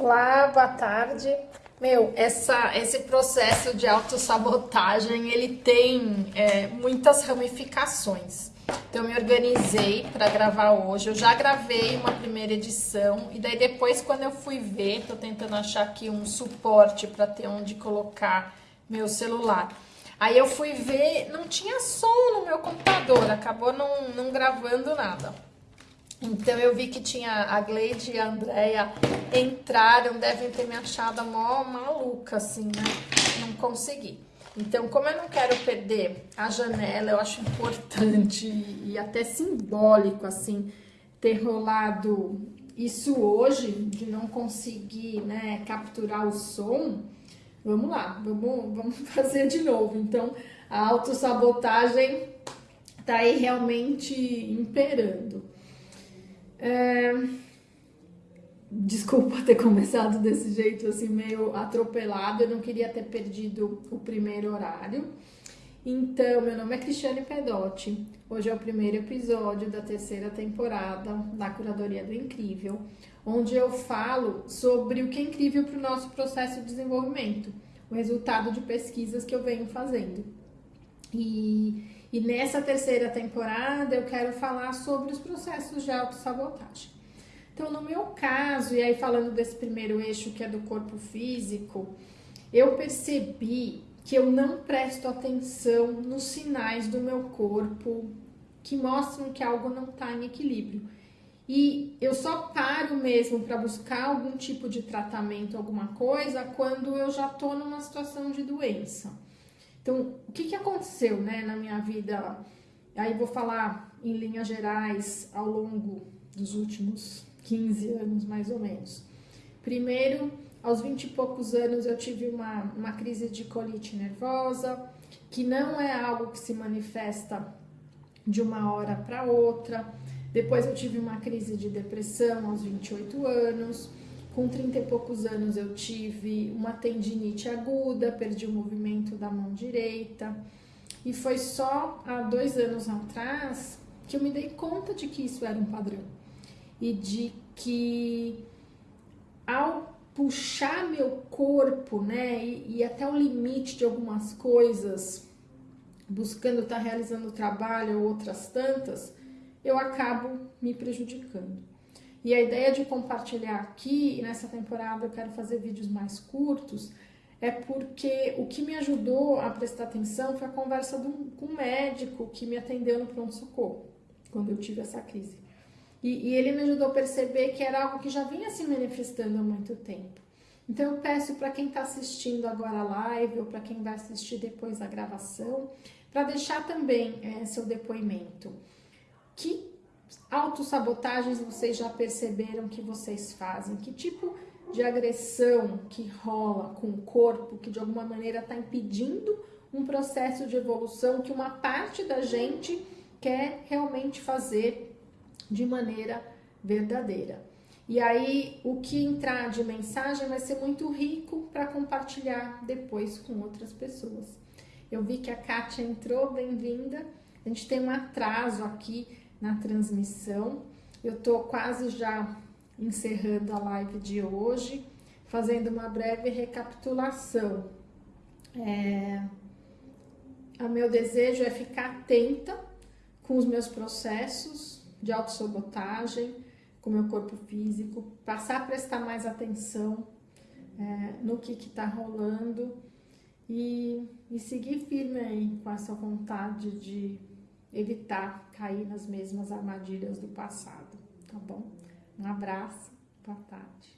Olá, boa tarde. Meu, essa, esse processo de autossabotagem, ele tem é, muitas ramificações. Então, eu me organizei para gravar hoje. Eu já gravei uma primeira edição e daí depois, quando eu fui ver, tô tentando achar aqui um suporte para ter onde colocar meu celular. Aí eu fui ver, não tinha som no meu computador, acabou não, não gravando nada. Então eu vi que tinha a Gleide e a Andrea entraram, devem ter me achado mó maluca, assim, né? Não consegui. Então, como eu não quero perder a janela, eu acho importante e até simbólico, assim, ter rolado isso hoje, de não conseguir, né, capturar o som. Vamos lá, vamos, vamos fazer de novo. Então, a autossabotagem tá aí realmente imperando. É... Desculpa ter começado desse jeito, assim, meio atropelado. Eu não queria ter perdido o primeiro horário. Então, meu nome é Cristiane Pedotti. Hoje é o primeiro episódio da terceira temporada da Curadoria do Incrível, onde eu falo sobre o que é incrível para o nosso processo de desenvolvimento, o resultado de pesquisas que eu venho fazendo. E e nessa terceira temporada eu quero falar sobre os processos de autossabotagem. Então, no meu caso, e aí falando desse primeiro eixo que é do corpo físico, eu percebi que eu não presto atenção nos sinais do meu corpo que mostram que algo não está em equilíbrio. E eu só paro mesmo para buscar algum tipo de tratamento, alguma coisa, quando eu já estou numa situação de doença. Então, o que, que aconteceu né, na minha vida? Aí vou falar em linhas gerais ao longo dos últimos 15 anos, mais ou menos. Primeiro, aos 20 e poucos anos, eu tive uma, uma crise de colite nervosa, que não é algo que se manifesta de uma hora para outra. Depois eu tive uma crise de depressão aos 28 anos. Com 30 e poucos anos eu tive uma tendinite aguda, perdi o movimento da mão direita. E foi só há dois anos atrás que eu me dei conta de que isso era um padrão. E de que ao puxar meu corpo, né, e, e até o limite de algumas coisas, buscando estar tá realizando trabalho ou outras tantas, eu acabo me prejudicando. E a ideia de compartilhar aqui, nessa temporada eu quero fazer vídeos mais curtos, é porque o que me ajudou a prestar atenção foi a conversa com um médico que me atendeu no pronto-socorro, quando eu tive essa crise. E, e, ele me ajudou a perceber que era algo que já vinha se manifestando há muito tempo. Então eu peço para quem está assistindo agora a live ou para quem vai assistir depois a gravação, para deixar também é, seu depoimento. Que autossabotagens vocês já perceberam que vocês fazem? Que tipo de agressão que rola com o corpo, que de alguma maneira está impedindo um processo de evolução que uma parte da gente quer realmente fazer de maneira verdadeira. E aí, o que entrar de mensagem vai ser muito rico para compartilhar depois com outras pessoas. Eu vi que a Kátia entrou, bem-vinda. A gente tem um atraso aqui na transmissão. Eu tô quase já encerrando a live de hoje, fazendo uma breve recapitulação. É, o meu desejo é ficar atenta com os meus processos de autossabotagem, com o meu corpo físico, passar a prestar mais atenção é, no que está rolando e, e seguir firme aí com essa vontade de evitar cair nas mesmas armadilhas do passado, tá bom? Um abraço, boa tarde.